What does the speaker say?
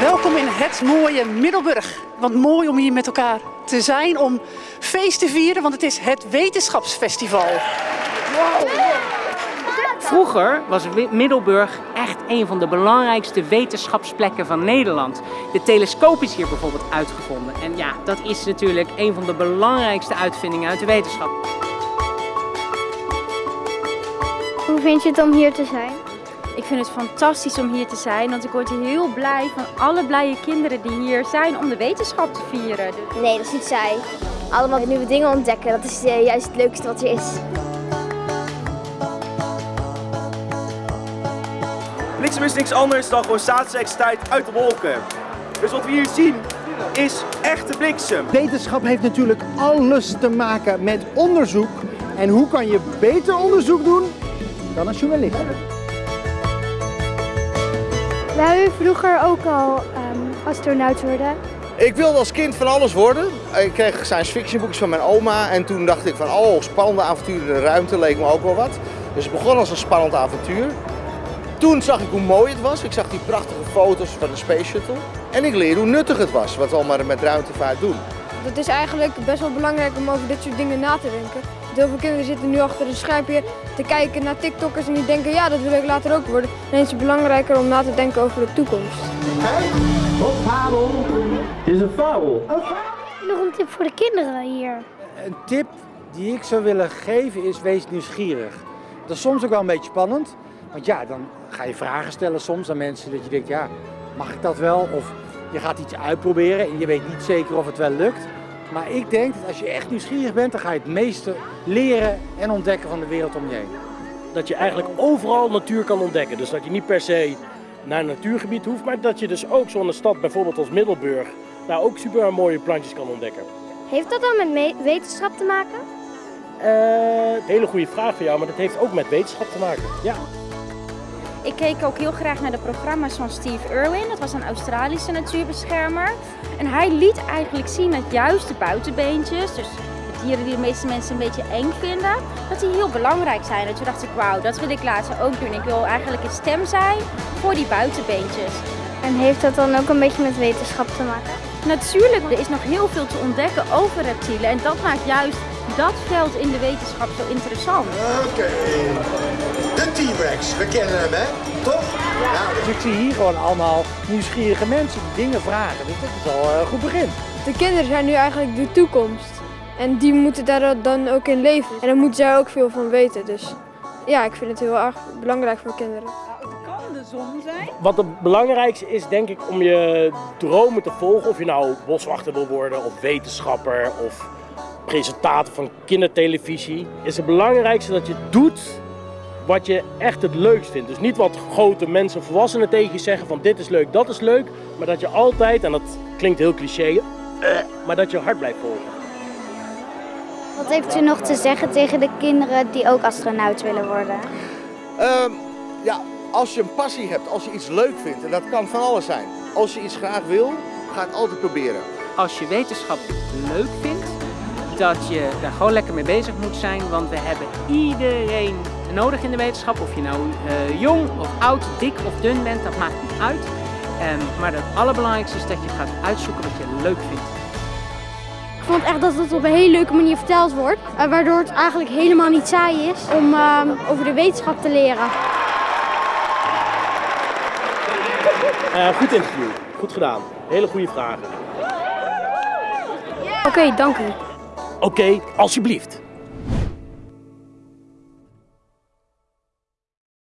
Welkom in het mooie Middelburg. Want mooi om hier met elkaar te zijn, om feest te vieren, want het is het Wetenschapsfestival. Vroeger was Middelburg echt een van de belangrijkste wetenschapsplekken van Nederland. De telescoop is hier bijvoorbeeld uitgevonden. En ja, dat is natuurlijk een van de belangrijkste uitvindingen uit de wetenschap. Hoe vind je het om hier te zijn? Ik vind het fantastisch om hier te zijn, want ik word heel blij van alle blije kinderen die hier zijn om de wetenschap te vieren. Nee, dat is niet saai. Allemaal nieuwe dingen ontdekken, dat is eh, juist het leukste wat er is. Bliksem is niks anders dan gewoon staatselektriciteit uit de wolken. Dus wat we hier zien is echte bliksem. Wetenschap heeft natuurlijk alles te maken met onderzoek. En hoe kan je beter onderzoek doen dan een journalist? Wou u vroeger ook al um, astronaut worden? Ik wilde als kind van alles worden. Ik kreeg science fiction boekjes van mijn oma en toen dacht ik van oh, spannende avonturen in de ruimte leek me ook wel wat. Dus het begon als een spannend avontuur. Toen zag ik hoe mooi het was. Ik zag die prachtige foto's van de Space Shuttle. En ik leerde hoe nuttig het was, wat we allemaal met ruimtevaart doen. Het is eigenlijk best wel belangrijk om over dit soort dingen na te denken. Heel veel kinderen zitten nu achter een schermpje te kijken naar TikTokkers en die denken ja, dat wil ik later ook worden. Dan is het belangrijker om na te denken over de toekomst. Wat fabel is een fabel. Nog een tip voor de kinderen hier. Een tip die ik zou willen geven is wees nieuwsgierig. Dat is soms ook wel een beetje spannend. Want ja, dan ga je vragen stellen soms aan mensen dat je denkt, ja, mag ik dat wel? Of je gaat iets uitproberen en je weet niet zeker of het wel lukt. Maar ik denk dat als je echt nieuwsgierig bent, dan ga je het meeste leren en ontdekken van de wereld om je heen. Dat je eigenlijk overal natuur kan ontdekken. Dus dat je niet per se naar een natuurgebied hoeft, maar dat je dus ook zo'n stad bijvoorbeeld als Middelburg, daar ook super mooie plantjes kan ontdekken. Heeft dat dan met wetenschap te maken? Uh, hele goede vraag van jou, maar dat heeft ook met wetenschap te maken. Ja. Ik keek ook heel graag naar de programma's van Steve Irwin. Dat was een Australische natuurbeschermer. En hij liet eigenlijk zien dat juist de buitenbeentjes, dus de dieren die de meeste mensen een beetje eng vinden, dat die heel belangrijk zijn. En toen dacht ik, wauw, dat wil ik later ook doen. Ik wil eigenlijk een stem zijn voor die buitenbeentjes. En heeft dat dan ook een beetje met wetenschap te maken? Natuurlijk, er is nog heel veel te ontdekken over reptielen. En dat maakt juist dat veld in de wetenschap zo interessant. Oké. De T-Rex, we kennen hem hè, toch? Ja. Dus ik zie hier gewoon allemaal nieuwsgierige mensen die dingen vragen. Dus dat is al een goed begin. De kinderen zijn nu eigenlijk de toekomst. En die moeten daar dan ook in leven. En daar moeten zij ook veel van weten. Dus ja, ik vind het heel erg belangrijk voor kinderen. Zijn? Wat het belangrijkste is denk ik om je dromen te volgen. Of je nou boswachter wil worden of wetenschapper of presentator van kindertelevisie. Is het belangrijkste dat je doet wat je echt het leukst vindt. Dus niet wat grote mensen, volwassenen tegen je zeggen van dit is leuk, dat is leuk. Maar dat je altijd, en dat klinkt heel cliché, uh, maar dat je hart blijft volgen. Wat heeft u nog te zeggen tegen de kinderen die ook astronaut willen worden? Um, ja, als je een passie hebt, als je iets leuk vindt, en dat kan van alles zijn. Als je iets graag wil, ga het altijd proberen. Als je wetenschap leuk vindt, dat je daar gewoon lekker mee bezig moet zijn, want we hebben iedereen nodig in de wetenschap. Of je nou uh, jong of oud, dik of dun bent, dat maakt niet uit. Um, maar het allerbelangrijkste is dat je gaat uitzoeken wat je leuk vindt. Ik vond echt dat het op een hele leuke manier verteld wordt, uh, waardoor het eigenlijk helemaal niet saai is om uh, over de wetenschap te leren. Goed interview, goed gedaan. Hele goede vragen. Oké, okay, dank u. Oké, okay, alsjeblieft.